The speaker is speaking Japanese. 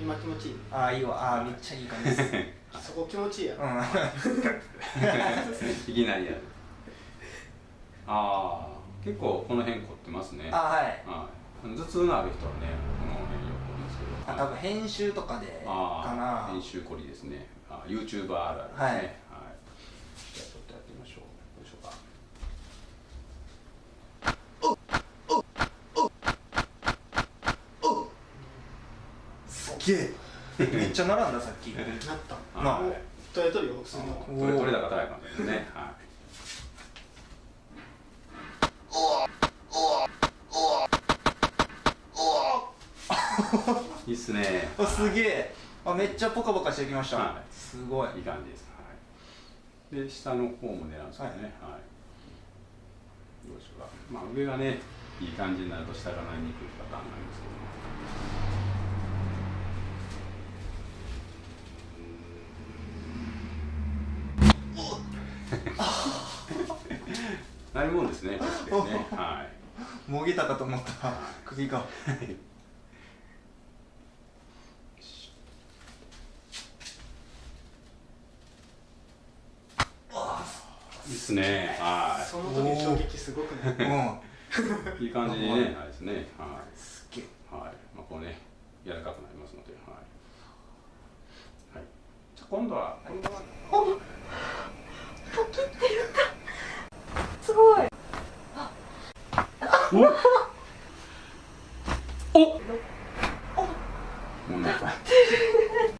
今気持ちいい？ああいいわ。あーめっちゃいい感じです。そこ気持ちいいやろ、うん。いきなりやる。ああ結構この辺凝ってますね。あはい。はい。頭痛のある人はねこの辺よく凝るんですけど。あ多分編集とかでかな。編集凝りですね。あ YouTuber あるあるですね。はいはい、じゃあちょっとやってみましょうどうでしょうかすっげえ。めっちゃ並んださっき。なった。まあ。取れとるよそれ取れですねはい。いいっすね。あすげえ。あめっちゃポカポカしてきました、はい。すごい。いい感じです、はい、で下の方も狙うんですけどね、はい。どうでしょうか。まあ上がねいい感じになると下がなりにくいパターンなんですけど。もなるもんですね。確かにねはい。もげたかと思った。首が。い。いっすね。はその時の衝撃すごくねうん。いいい感じにねはいですね。はい。すっげえ。はい、まあ、こうね、柔らかくなりますので、はい。はい。じゃあ、今度は、今度は。お。お。もうなんか